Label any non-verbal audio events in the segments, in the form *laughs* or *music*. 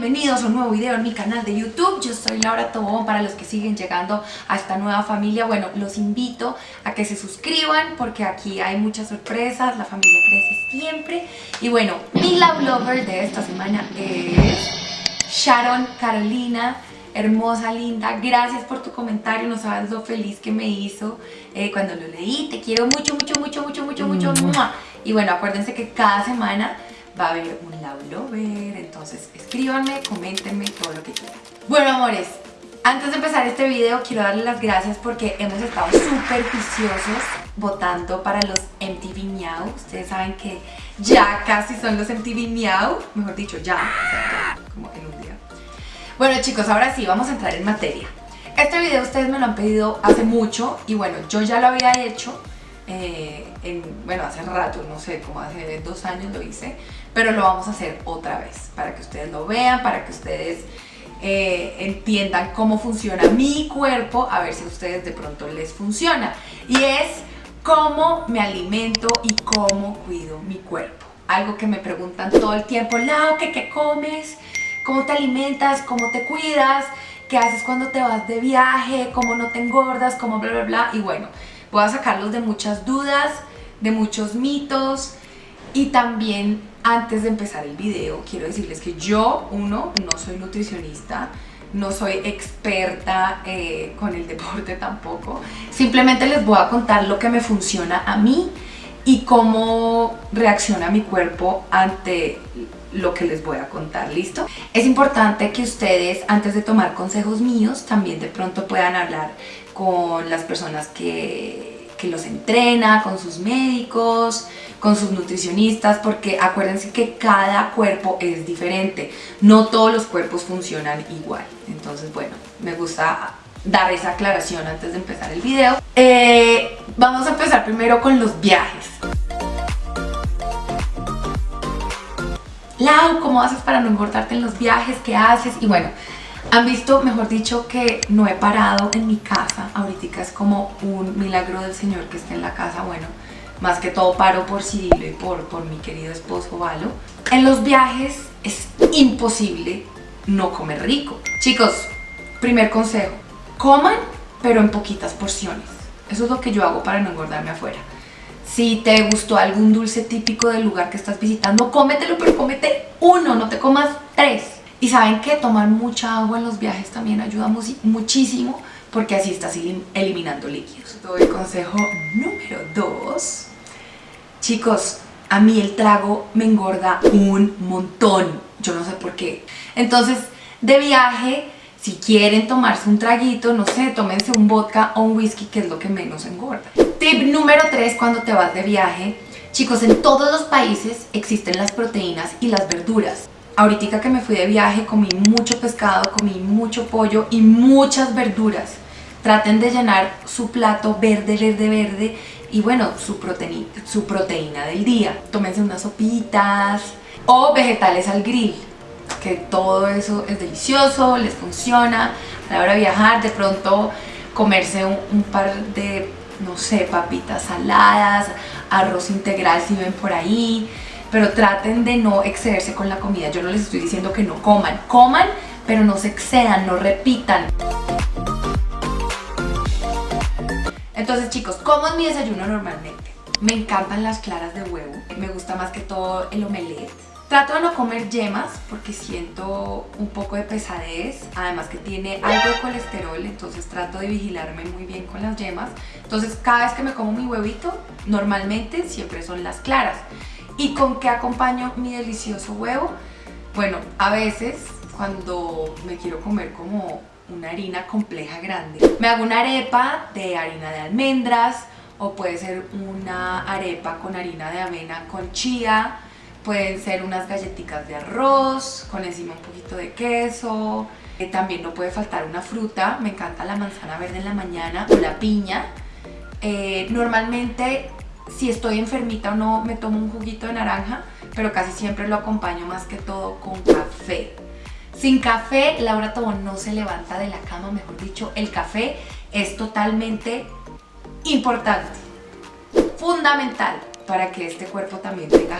bienvenidos a un nuevo video en mi canal de YouTube. Yo soy Laura Tobón, para los que siguen llegando a esta nueva familia, bueno, los invito a que se suscriban porque aquí hay muchas sorpresas, la familia crece siempre. Y bueno, mi love lover de esta semana es Sharon Carolina, hermosa, linda, gracias por tu comentario, no sabes lo feliz que me hizo eh, cuando lo leí, te quiero mucho, mucho, mucho, mucho, mucho, mucho, y bueno, acuérdense que cada semana va a haber un love lover, entonces escríbanme, coméntenme todo lo que quieran. Bueno amores, antes de empezar este video quiero darles las gracias porque hemos estado súper juiciosos votando para los MTV Miau. Ustedes saben que ya casi son los MTV Miau, mejor dicho ya, como en un día. Bueno chicos, ahora sí, vamos a entrar en materia. Este video ustedes me lo han pedido hace mucho y bueno, yo ya lo había hecho eh, en, bueno, hace rato, no sé, como hace dos años lo hice, pero lo vamos a hacer otra vez, para que ustedes lo vean, para que ustedes eh, entiendan cómo funciona mi cuerpo, a ver si a ustedes de pronto les funciona. Y es cómo me alimento y cómo cuido mi cuerpo. Algo que me preguntan todo el tiempo, Lau, ¿qué, ¿qué comes? ¿Cómo te alimentas? ¿Cómo te cuidas? ¿Qué haces cuando te vas de viaje? ¿Cómo no te engordas? ¿Cómo bla, bla, bla? Y bueno, voy a sacarlos de muchas dudas, de muchos mitos y también antes de empezar el video quiero decirles que yo, uno, no soy nutricionista, no soy experta eh, con el deporte *laughs* tampoco, simplemente les voy a contar lo que me funciona a mí y cómo reacciona mi cuerpo ante lo que les voy a contar, ¿listo? Es importante que ustedes antes de tomar consejos míos también de pronto puedan hablar con las personas que, que los entrena, con sus médicos, con sus nutricionistas, porque acuérdense que cada cuerpo es diferente, no todos los cuerpos funcionan igual. Entonces, bueno, me gusta dar esa aclaración antes de empezar el video. Eh, vamos a empezar primero con los viajes. Lau, ¿cómo haces para no engordarte en los viajes? ¿Qué haces? Y bueno, han visto, mejor dicho, que no he parado en mi casa. Ahorita es como un milagro del Señor que esté en la casa. Bueno, más que todo paro por Cirilo y por, por mi querido esposo Valo. En los viajes es imposible no comer rico. Chicos, primer consejo, coman pero en poquitas porciones. Eso es lo que yo hago para no engordarme afuera. Si te gustó algún dulce típico del lugar que estás visitando, cómetelo, pero cómete uno, no te comas tres. Y saben que tomar mucha agua en los viajes también ayuda muchísimo porque así estás eliminando líquidos. Doy consejo número dos. Chicos, a mí el trago me engorda un montón. Yo no sé por qué. Entonces, de viaje, si quieren tomarse un traguito, no sé, tómense un vodka o un whisky, que es lo que menos engorda. Tip número tres cuando te vas de viaje. Chicos, en todos los países existen las proteínas y las verduras. Ahorita que me fui de viaje comí mucho pescado, comí mucho pollo y muchas verduras. Traten de llenar su plato verde, verde, verde y bueno, su proteína, su proteína del día. Tómense unas sopitas o vegetales al grill, que todo eso es delicioso, les funciona. A la hora de viajar, de pronto comerse un, un par de, no sé, papitas saladas, arroz integral si ven por ahí, pero traten de no excederse con la comida. Yo no les estoy diciendo que no coman, coman, pero no se excedan, no repitan. Entonces chicos, ¿cómo es mi desayuno normalmente? Me encantan las claras de huevo, me gusta más que todo el omelette. Trato de no comer yemas porque siento un poco de pesadez, además que tiene algo de colesterol, entonces trato de vigilarme muy bien con las yemas. Entonces cada vez que me como mi huevito, normalmente siempre son las claras. ¿Y con qué acompaño mi delicioso huevo? Bueno, a veces cuando me quiero comer como una harina compleja grande, me hago una arepa de harina de almendras o puede ser una arepa con harina de avena con chía, pueden ser unas galletitas de arroz con encima un poquito de queso, eh, también no puede faltar una fruta, me encanta la manzana verde en la mañana o la piña. Eh, normalmente si estoy enfermita o no me tomo un juguito de naranja, pero casi siempre lo acompaño más que todo con café. Sin café, Laura Tobón no se levanta de la cama, mejor dicho, el café es totalmente importante, fundamental para que este cuerpo también tenga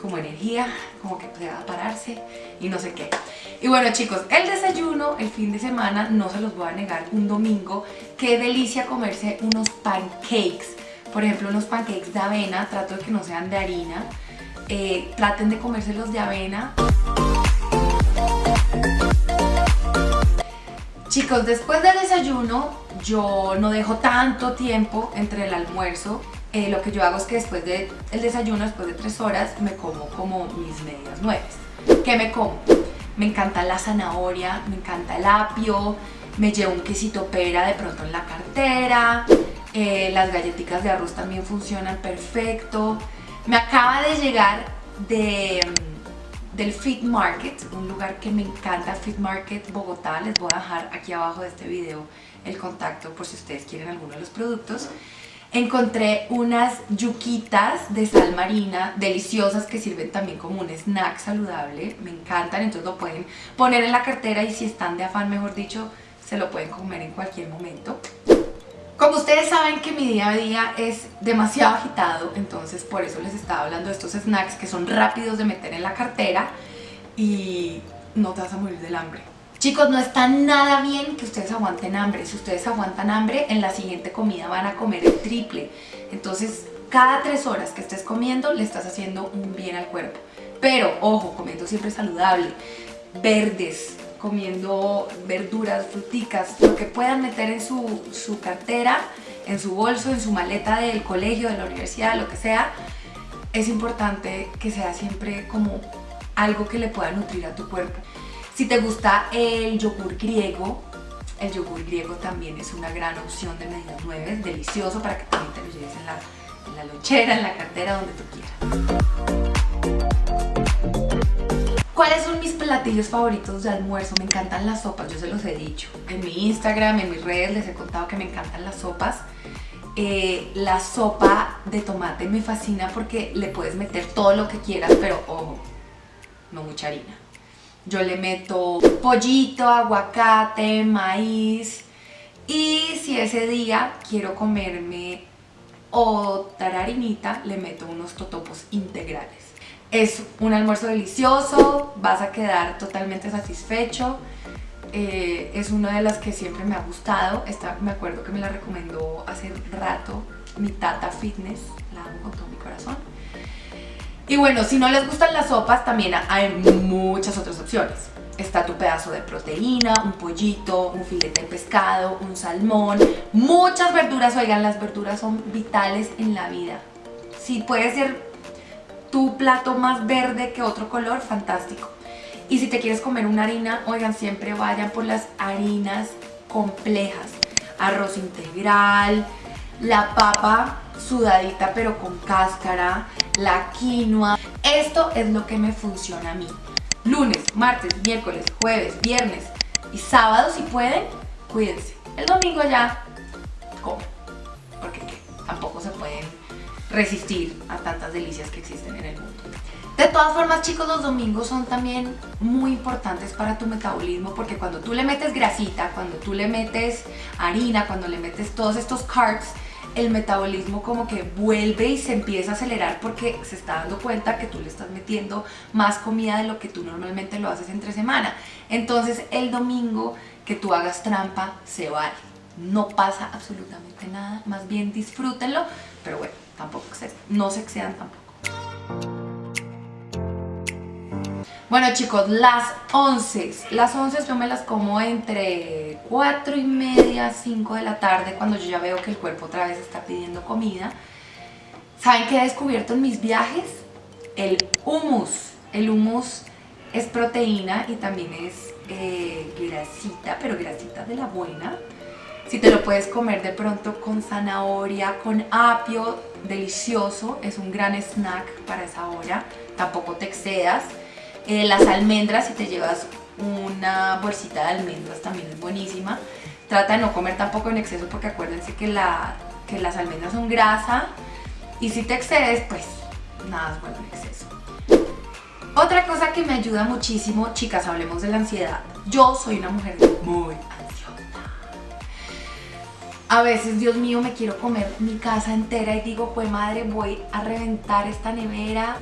como energía, como que pueda pararse y no sé qué. Y bueno chicos, el desayuno, el fin de semana, no se los voy a negar, un domingo, qué delicia comerse unos pancakes. Por ejemplo, unos pancakes de avena, trato de que no sean de harina. Eh, traten de comérselos de avena. Chicos, después del desayuno yo no dejo tanto tiempo entre el almuerzo. Eh, lo que yo hago es que después del desayuno, después de tres horas, me como como mis medias nueves. ¿Qué me como? Me encanta la zanahoria, me encanta el apio, me llevo un quesito pera de pronto en la cartera, eh, las galletitas de arroz también funcionan perfecto. Me acaba de llegar de del Fit Market, un lugar que me encanta, Fit Market Bogotá. Les voy a dejar aquí abajo de este video el contacto por si ustedes quieren alguno de los productos. Encontré unas yuquitas de sal marina deliciosas que sirven también como un snack saludable. Me encantan, entonces lo pueden poner en la cartera y si están de afán, mejor dicho, se lo pueden comer en cualquier momento. Como ustedes saben que mi día a día es demasiado agitado, entonces por eso les estaba hablando de estos snacks que son rápidos de meter en la cartera y no te vas a morir del hambre. Chicos, no está nada bien que ustedes aguanten hambre. Si ustedes aguantan hambre, en la siguiente comida van a comer el triple. Entonces, cada tres horas que estés comiendo, le estás haciendo un bien al cuerpo. Pero, ojo, comiendo siempre saludable. Verdes, comiendo verduras, fruticas, lo que puedan meter en su, su cartera, en su bolso, en su maleta del colegio, de la universidad, lo que sea, es importante que sea siempre como algo que le pueda nutrir a tu cuerpo. Si te gusta el yogur griego, el yogur griego también es una gran opción de medidas nueve, delicioso para que también te lo lleves en la, en la lonchera, en la cartera, donde tú quieras. ¿Cuáles son mis platillos favoritos de almuerzo? Me encantan las sopas, yo se los he dicho. En mi Instagram, en mis redes les he contado que me encantan las sopas. Eh, la sopa de tomate me fascina porque le puedes meter todo lo que quieras, pero ojo, no mucha harina. Yo le meto pollito, aguacate, maíz y si ese día quiero comerme otra harinita, le meto unos totopos integrales. Es un almuerzo delicioso, vas a quedar totalmente satisfecho. Eh, es una de las que siempre me ha gustado. Esta me acuerdo que me la recomendó hace rato mi Tata Fitness, la amo con todo mi corazón. Y bueno, si no les gustan las sopas, también hay muchas otras opciones. Está tu pedazo de proteína, un pollito, un filete de pescado, un salmón, muchas verduras. Oigan, las verduras son vitales en la vida. Si puede ser tu plato más verde que otro color, fantástico. Y si te quieres comer una harina, oigan, siempre vayan por las harinas complejas. Arroz integral, la papa sudadita pero con cáscara, la quinoa. Esto es lo que me funciona a mí. Lunes, martes, miércoles, jueves, viernes y sábado si pueden, cuídense. El domingo ya comen, porque tampoco se pueden resistir a tantas delicias que existen en el mundo. De todas formas, chicos, los domingos son también muy importantes para tu metabolismo porque cuando tú le metes grasita, cuando tú le metes harina, cuando le metes todos estos carbs, el metabolismo como que vuelve y se empieza a acelerar porque se está dando cuenta que tú le estás metiendo más comida de lo que tú normalmente lo haces entre semana. Entonces el domingo que tú hagas trampa se vale. No pasa absolutamente nada, más bien disfrútenlo, pero bueno, tampoco no se excedan tampoco. Bueno chicos, las 11, las 11 yo me las como entre 4 y media, 5 de la tarde cuando yo ya veo que el cuerpo otra vez está pidiendo comida. ¿Saben qué he descubierto en mis viajes? El hummus. El hummus es proteína y también es eh, grasita, pero grasita de la buena. Si te lo puedes comer de pronto con zanahoria, con apio, delicioso, es un gran snack para esa hora, tampoco te excedas. Eh, las almendras, si te llevas una bolsita de almendras también es buenísima. Trata de no comer tampoco en exceso porque acuérdense que, la, que las almendras son grasa y si te excedes, pues nada es bueno en exceso. Otra cosa que me ayuda muchísimo, chicas, hablemos de la ansiedad. Yo soy una mujer muy a veces, Dios mío, me quiero comer mi casa entera y digo, pues madre, voy a reventar esta nevera.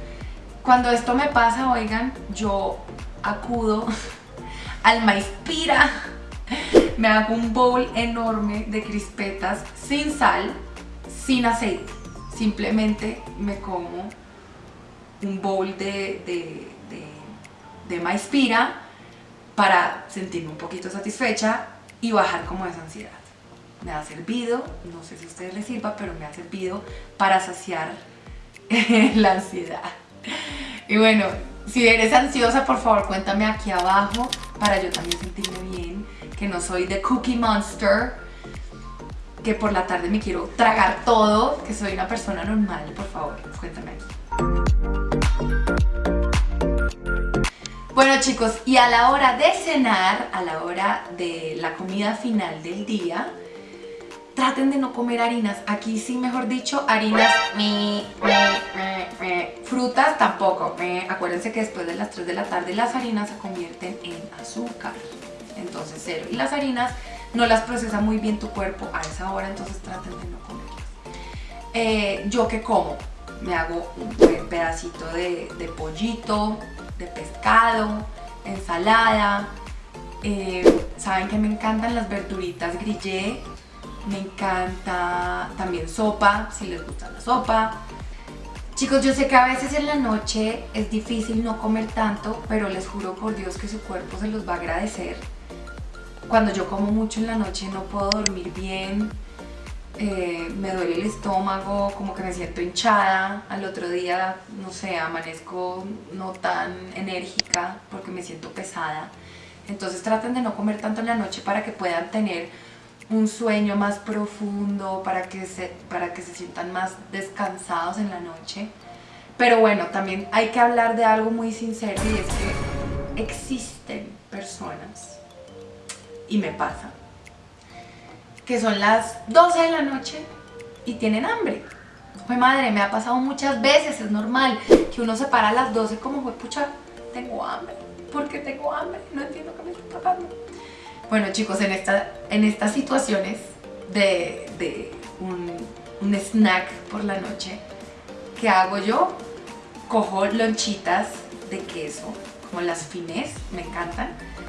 Cuando esto me pasa, oigan, yo acudo *laughs* al Maispira, me hago un bowl enorme de crispetas sin sal, sin aceite. Simplemente me como un bowl de, de, de, Maispira para sentirme un poquito satisfecha y bajar como esa ansiedad. Me ha servido, no sé si a ustedes les sirva, pero me ha servido para saciar *laughs* la ansiedad. Y bueno, si eres ansiosa, por favor cuéntame aquí abajo para yo también sentirme bien, que no soy de Cookie Monster, que por la tarde me quiero tragar todo, que soy una persona normal, por favor, cuéntame aquí. Bueno chicos, y a la hora de cenar, a la hora de la comida final del día, traten de no comer harinas. Aquí sí, mejor dicho, harinas, frutas tampoco. Acuérdense que después de las 3 de la tarde las harinas se convierten en azúcar. Entonces cero. Y las harinas no las procesa muy bien tu cuerpo a esa hora, entonces traten de no comerlas. Eh, ¿Yo qué como? Me hago un pedacito de, de pollito, de pescado, ensalada. Eh, Saben que me encantan las verduritas grillé, me encanta también sopa, si les gusta la sopa. Chicos, yo sé que a veces en la noche es difícil no comer tanto, pero les juro por Dios que su cuerpo se los va a agradecer. Cuando yo como mucho en la noche no puedo dormir bien, eh, me duele el estómago, como que me siento hinchada, al otro día, no sé, amanezco no tan enérgica porque me siento pesada. Entonces traten de no comer tanto en la noche para que puedan tener un sueño más profundo, para que, se, para que se sientan más descansados en la noche. Pero bueno, también hay que hablar de algo muy sincero y es que existen personas, y me pasa, que son las 12 de la noche y tienen hambre. Fue madre, me ha pasado muchas veces, es normal que uno se para a las 12 como fue, pucha, tengo hambre. ¿Por qué tengo hambre? No entiendo qué me está pasando. Bueno chicos, en, esta, en estas situaciones de, de un, un snack por la noche, ¿qué hago yo? Cojo lonchitas de queso, como las fines, me encantan.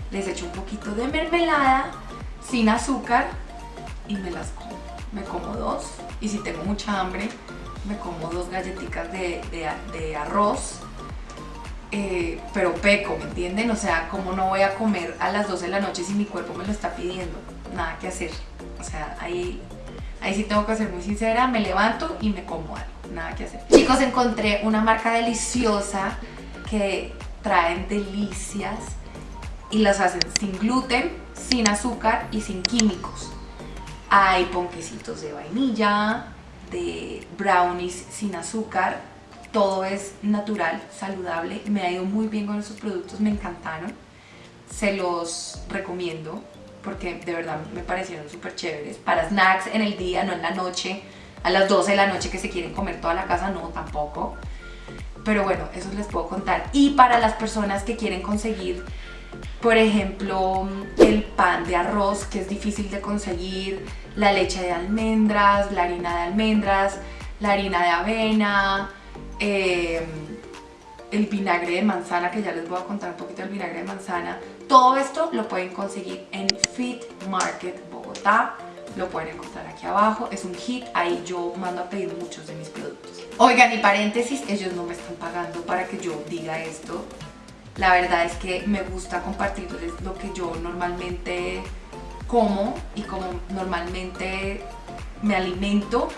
Les echo un poquito de mermelada, sin azúcar, y me las como. Me como dos y si tengo mucha hambre, me como dos galletitas de, de arroz eh, pero peco, ¿me entienden? O sea, como no voy a comer a las 12 de la noche si mi cuerpo me lo está pidiendo? Nada que hacer. O sea, ahí, ahí sí tengo que ser muy sincera, me levanto y me como algo, nada que hacer. Chicos, encontré una marca deliciosa que traen delicias y las hacen sin gluten, sin azúcar y sin químicos. Hay ponquecitos de vainilla, de brownies sin azúcar, todo es natural, saludable, me ha ido muy bien con esos productos, me encantaron, se los recomiendo porque de verdad me parecieron súper chéveres, para snacks en el día, no en la noche, a las 12 de la noche que se quieren comer toda la casa, no, tampoco, pero bueno, eso les puedo contar, y para las personas que quieren conseguir por ejemplo, el pan de arroz que es difícil de conseguir, la leche de almendras, la harina de almendras, la harina de avena, Em, el vinagre de manzana, que ya les voy a contar un poquito del vinagre de manzana. Todo esto lo pueden conseguir en Fit Market Bogotá. Lo pueden encontrar aquí abajo, es un hit, ahí yo mando a pedir muchos de mis productos. Oigan, y paréntesis, ellos no me están pagando para que yo diga esto. La verdad es que me gusta compartirles lo que yo normalmente como y como normalmente me alimento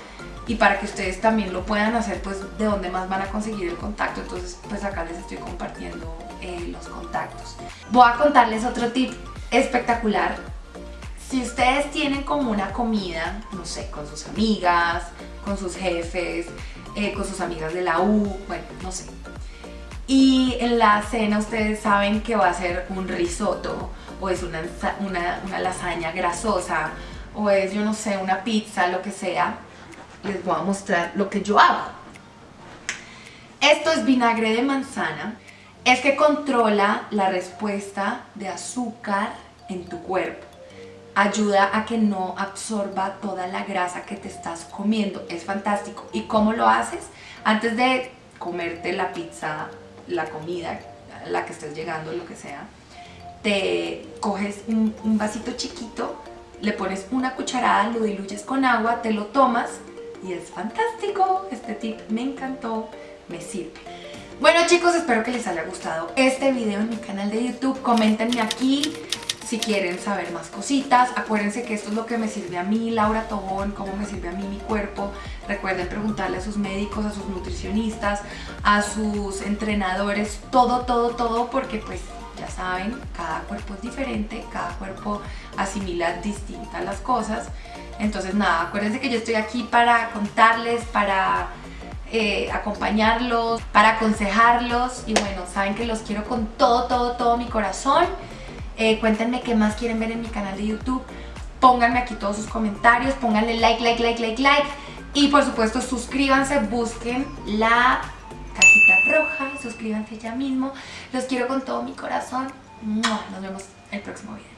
y para que ustedes también lo puedan hacer, pues de dónde más van a conseguir el contacto. Entonces, pues acá les estoy compartiendo eh, los contactos. Voy a contarles otro tip espectacular. Si ustedes tienen como una comida, no sé, con sus amigas, con sus jefes, eh, con sus amigas de la U, bueno, no sé. Y en la cena ustedes saben que va a ser un risotto o es una, una, una lasaña grasosa o es, yo no sé, una pizza, lo que sea les voy a mostrar lo que yo hago. Esto es vinagre de manzana. Es que controla la respuesta de azúcar en tu cuerpo. Ayuda a que no absorba toda la grasa que te estás comiendo. Es fantástico. ¿Y cómo lo haces? Antes de comerte la pizza la comida, la que estés llegando, lo que sea, te coges un, vasito chiquito, le pones una cucharada, lo diluyes con agua, te lo tomas y es fantástico. Este tip me encantó, me sirve. Bueno chicos, espero que les haya gustado este video en mi canal de YouTube. Coméntenme aquí si quieren saber más cositas. Acuérdense que esto es lo que me sirve a mí, Laura Tobón, cómo me sirve a mí mi cuerpo. Recuerden preguntarle a sus médicos, a sus nutricionistas, a sus entrenadores, todo, todo, todo, porque pues ya saben, cada cuerpo es diferente, cada cuerpo asimila distintas las cosas. Entonces nada, acuérdense que yo estoy aquí para contarles, para eh, acompañarlos, para aconsejarlos y bueno, saben que los quiero con todo, todo, todo mi corazón. Eh, cuéntenme qué más quieren ver en mi canal de YouTube. Pónganme aquí todos sus comentarios, pónganle like, like, like, like, like. Y por supuesto suscríbanse, busquen la cajita roja, suscríbanse ya mismo. Los quiero con todo mi corazón. Nos vemos el próximo video.